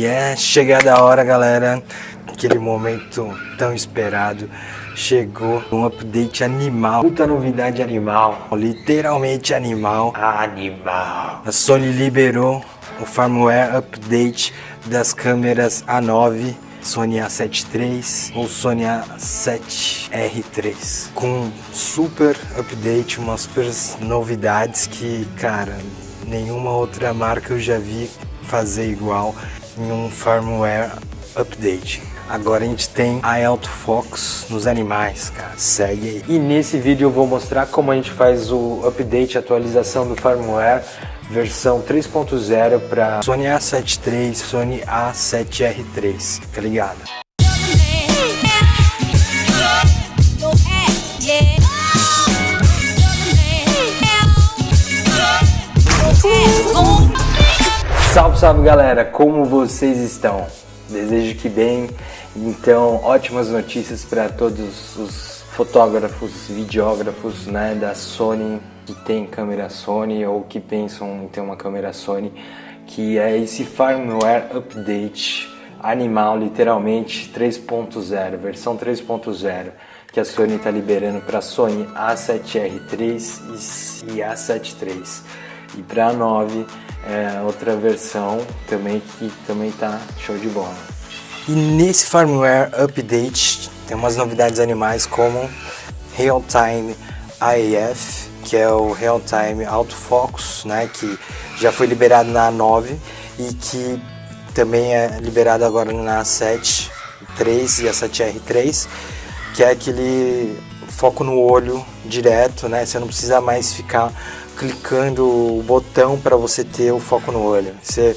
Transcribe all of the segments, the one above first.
E é chegada a hora, galera, aquele momento tão esperado. Chegou. Um update animal, muita novidade animal, literalmente animal, animal. A Sony liberou o firmware update das câmeras A9 Sony A7 III ou Sony A7R3 com super update, umas super novidades que, cara, nenhuma outra marca eu já vi fazer igual em um firmware update. Agora a gente tem a autofocus nos animais, cara, segue aí. E nesse vídeo eu vou mostrar como a gente faz o update, atualização do firmware versão 3.0 para Sony A7 III, Sony A7R3, tá ligado? Salve, salve galera, como vocês estão? Desejo que bem, então ótimas notícias para todos os fotógrafos, videógrafos né, da Sony que tem câmera Sony ou que pensam em ter uma câmera Sony, que é esse firmware update animal, literalmente 3.0, versão 3.0, que a Sony está liberando para a Sony A7R3 e A7 III. E para a 9 é outra versão também que também está show de bola. E nesse firmware update tem umas novidades animais como Real Time AF, que é o Real Time Autofocus, né, que já foi liberado na A9 e que também é liberado agora na A7 III e a 7R3, que é aquele foco no olho direto, né? Você não precisa mais ficar clicando o botão para você ter o foco no olho. Você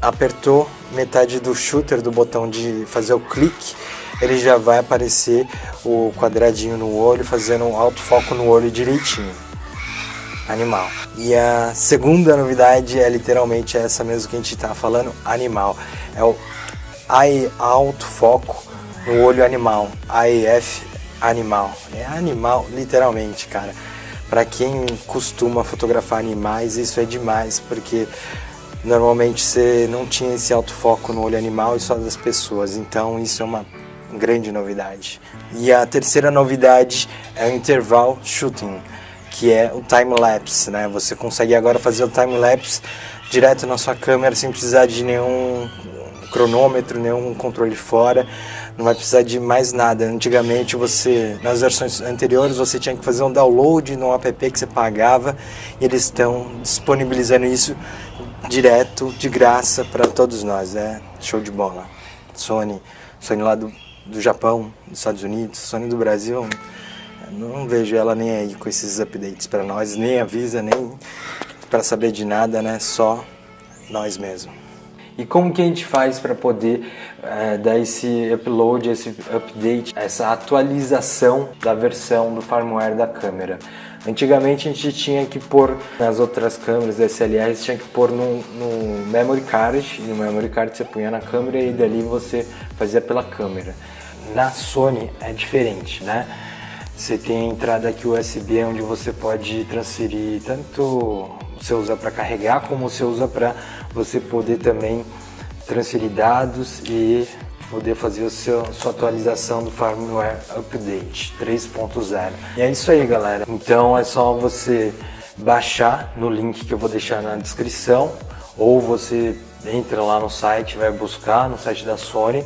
apertou metade do shooter do botão de fazer o clique, ele já vai aparecer o quadradinho no olho, fazendo um autofoco no olho direitinho animal. E a segunda novidade é literalmente essa mesmo que a gente está falando, animal. É o Eye Alto Foco no olho animal, AEF animal. É animal literalmente, cara. Para quem costuma fotografar animais, isso é demais, porque normalmente você não tinha esse autofoco no olho animal e só das pessoas, então isso é uma grande novidade. E a terceira novidade é o interval shooting que é o time-lapse, né? Você consegue agora fazer o time-lapse direto na sua câmera sem precisar de nenhum cronômetro, nenhum controle fora, não vai precisar de mais nada. Antigamente você, nas versões anteriores, você tinha que fazer um download no app que você pagava e eles estão disponibilizando isso direto, de graça para todos nós, é show de bola. Sony, Sony lá do, do Japão, dos Estados Unidos, Sony do Brasil, não vejo ela nem aí com esses updates para nós, nem avisa, nem para saber de nada, né? Só nós mesmos. E como que a gente faz para poder é, dar esse upload, esse update, essa atualização da versão do firmware da câmera? Antigamente a gente tinha que pôr nas outras câmeras DSLR, tinha que pôr no, no memory card, e no memory card você punha na câmera e dali você fazia pela câmera. Na Sony é diferente, né? Você tem a entrada aqui USB onde você pode transferir tanto você usa para carregar como você usa para você poder também transferir dados e poder fazer a sua, atualização do firmware update 3.0. E é isso aí galera, então é só você baixar no link que eu vou deixar na descrição ou você entra lá no site, vai buscar no site da Sony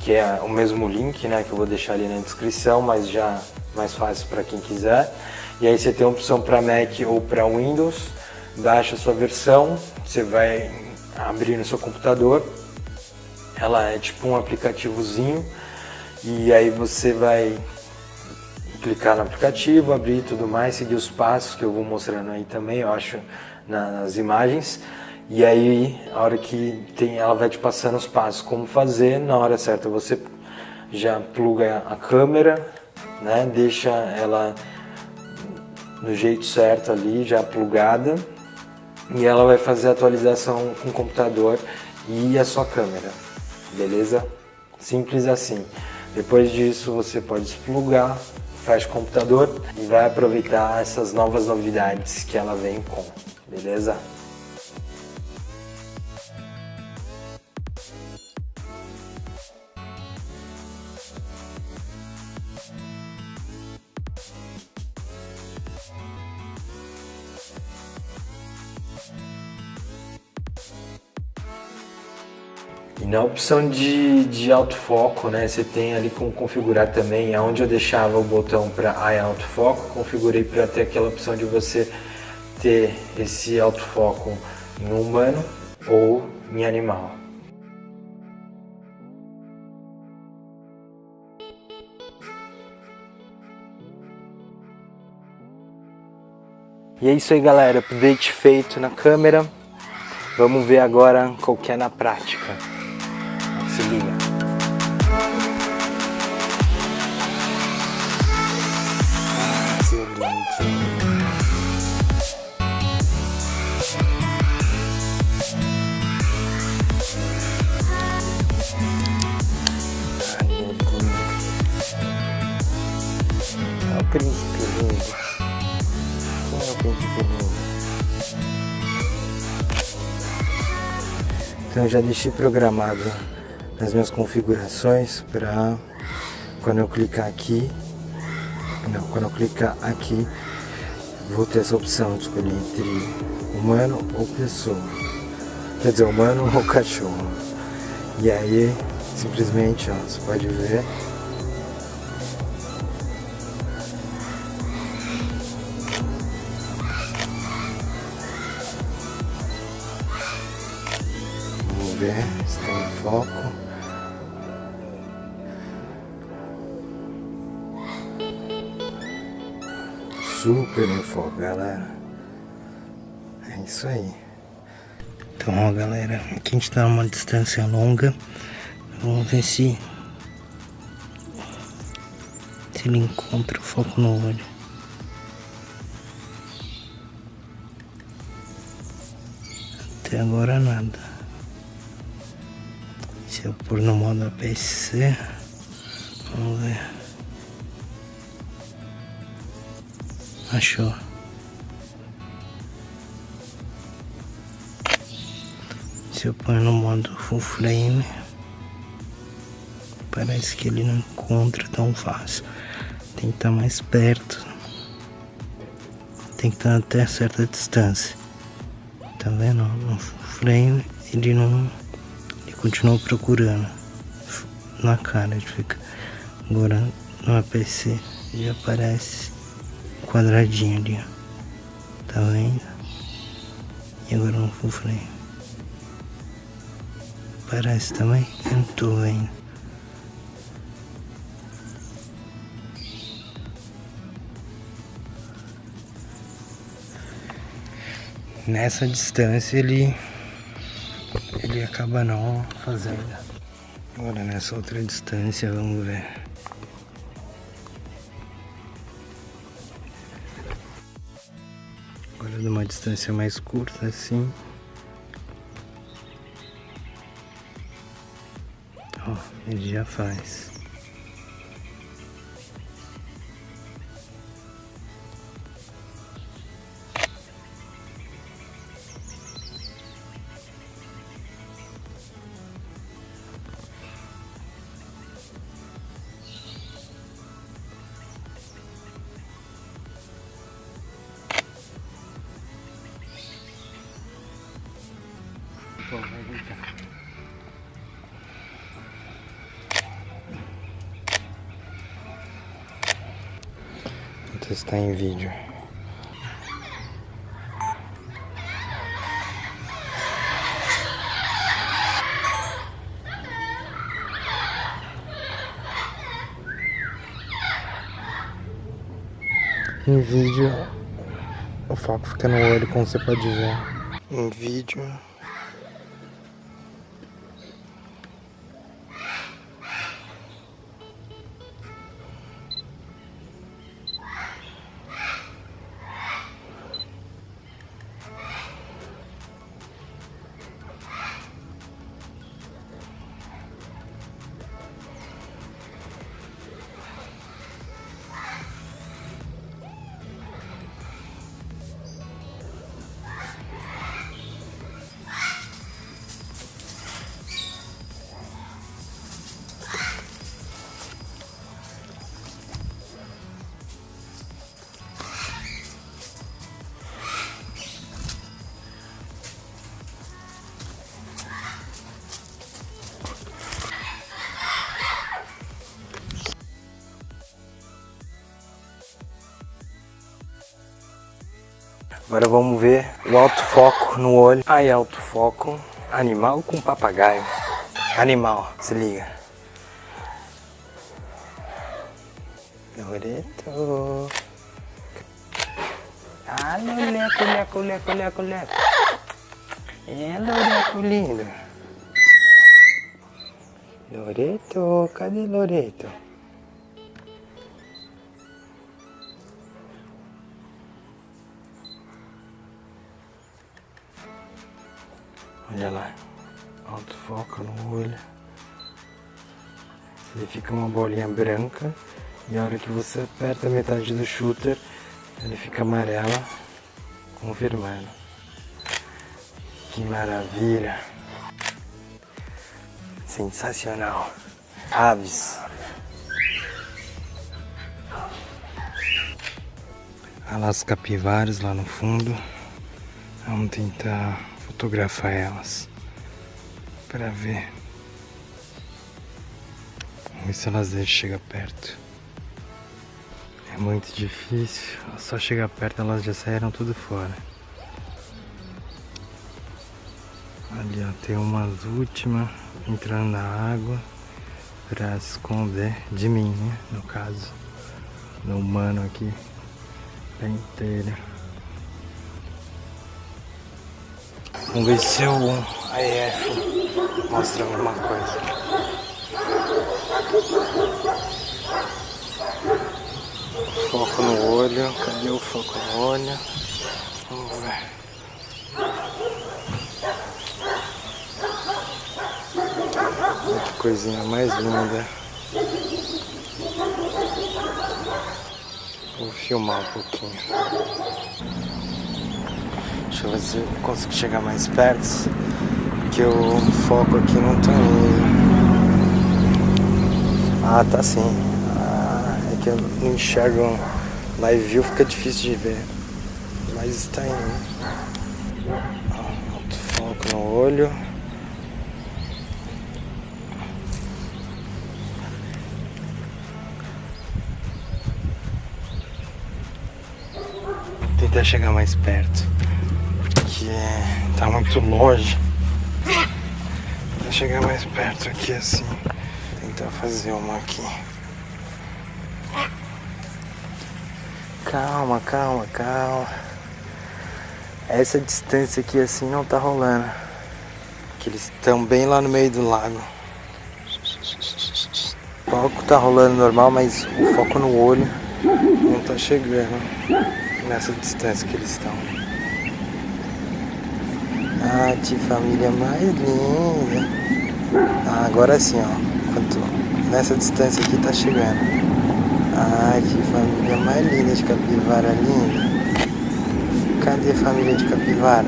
que é o mesmo link né, que eu vou deixar ali na descrição, mas já mais fácil para quem quiser. E aí você tem a opção para Mac ou para Windows, baixa a sua versão, você vai abrir no seu computador, ela é tipo um aplicativozinho, e aí você vai clicar no aplicativo, abrir tudo mais, seguir os passos que eu vou mostrando aí também, eu acho, nas imagens. E aí, a hora que tem, ela vai te passando os passos como fazer, na hora certa você já pluga a câmera, né? Deixa ela no jeito certo ali, já plugada, e ela vai fazer a atualização com o computador e a sua câmera, beleza? Simples assim. Depois disso você pode desplugar, fecha o computador e vai aproveitar essas novas novidades que ela vem com, beleza? E na opção de, de autofoco, né, você tem ali como configurar também, aonde eu deixava o botão para Eye Autofoco, configurei para ter aquela opção de você ter esse autofoco em humano ou em animal. E é isso aí galera, update feito na câmera. Vamos ver agora qual que é na prática. Então eu já deixei programado nas minhas configurações para quando eu clicar aqui, não, quando eu clicar aqui, vou ter essa opção de escolher entre humano ou pessoa. Quer dizer, humano ou cachorro. E aí, simplesmente, ó, você pode ver foco. Super em foco, galera. É isso aí. Então, ó, galera, aqui a gente tá numa distância longa. Vamos ver se, se ele encontra o foco no olho. Até agora nada. Se eu pôr no modo APC, vamos ver. Achou. Se eu pôr no modo full frame, parece que ele não encontra tão fácil. Tem que estar mais perto. Tem que estar até certa distância. Tá vendo? No full frame ele não continuo procurando na cara, ele fica agora no APC já aparece quadradinho ali, ó. Tá vendo? E agora no full frame. Parece também? Eu não tô vendo. Nessa distância ele ele acaba não fazendo. Agora nessa outra distância, vamos ver. Agora de uma distância mais curta assim. Ó, ele já faz. Bom, vai voltar. Vou testar em vídeo. Em vídeo, o foco fica no olho, como você pode ver. Em vídeo, Agora vamos ver o alto foco no olho. Aí, alto foco. Animal com papagaio. Animal, se liga. Loreto. Ah, Loreto, leco, leco, leco, leco. É, Loreto lindo. Loreto, cadê Loreto? Olha lá, alto foco no olho. Ele fica uma bolinha branca e a hora que você aperta a metade do shooter, ele fica amarela, confirmando. Que maravilha! Sensacional! Aves! Olha lá as capivaras lá no fundo. Vamos tentar fotografar elas para ver. Vamos ver se elas chegam perto. É muito difícil, só chegar perto elas já saíram tudo fora. Ali ó, tem umas últimas entrando na água para esconder de mim, né? No caso, do humano aqui, tá inteiro. Vamos ver se o AEF mostra alguma coisa. Foco no olho, cadê o foco no olho? Vamos ver. Que coisinha mais linda. Vou filmar um pouquinho. Deixa eu ver se eu consigo chegar mais perto. Que o foco aqui não tá indo. Ah, tá sim. Ah, é que eu não enxergo live view, fica difícil de ver. Mas está indo. Alto foco no olho. Tentar chegar mais perto porque tá muito longe. Vou chegar mais perto aqui assim. Tentar fazer uma aqui. Calma, calma, calma. Essa distância aqui assim não tá rolando. Que eles estão bem lá no meio do lago. O foco tá rolando normal, mas o foco no olho não tá chegando nessa distância que eles estão. Que família mais linda. Ah, agora sim, ó. Quanto nessa distância aqui tá chegando. Ah, que família mais linda de capivara linda. Cadê a família de capivara?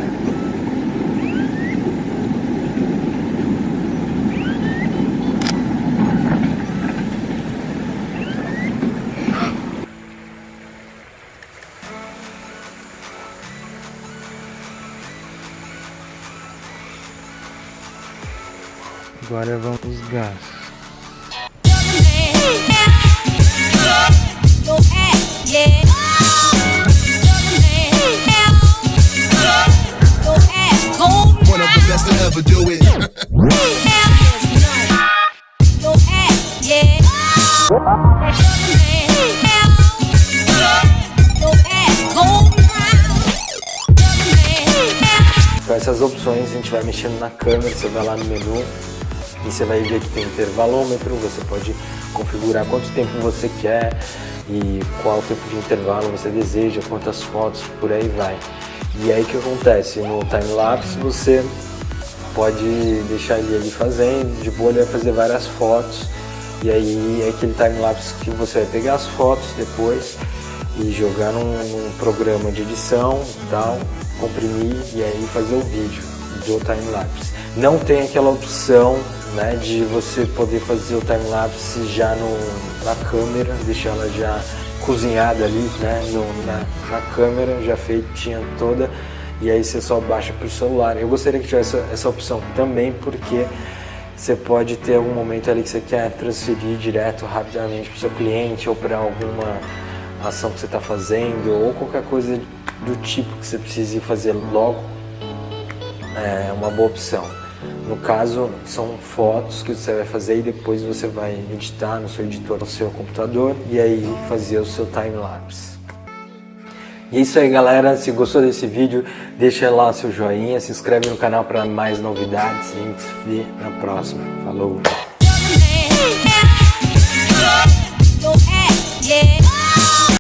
Agora vamos os gastos. Com essas opções a gente vai mexendo na câmera, você vai lá no menu e você vai ver que tem intervalômetro, você pode configurar quanto tempo você quer e qual tempo de intervalo você deseja, quantas fotos, por aí vai. E aí o que acontece? No time-lapse você pode deixar ele ali fazendo, de boa ele vai fazer várias fotos e aí é aquele time-lapse que você vai pegar as fotos depois e jogar num, num programa de edição tal, comprimir e aí fazer o vídeo do time-lapse. Não tem aquela opção né, de você poder fazer o time-lapse já no, na câmera, deixar ela já cozinhada ali né, no, na, na câmera, já feitinha toda, e aí você só baixa para o celular. Eu gostaria que tivesse essa, essa opção também, porque você pode ter algum momento ali que você quer transferir direto rapidamente para o seu cliente ou para alguma ação que você está fazendo ou qualquer coisa do tipo que você precise fazer logo, é uma boa opção. No caso, são fotos que você vai fazer e depois você vai editar no seu editor, no seu computador e aí fazer o seu time-lapse. E é isso aí galera, se gostou desse vídeo, deixa lá seu joinha, se inscreve no canal para mais novidades e a gente se vê na próxima. Falou!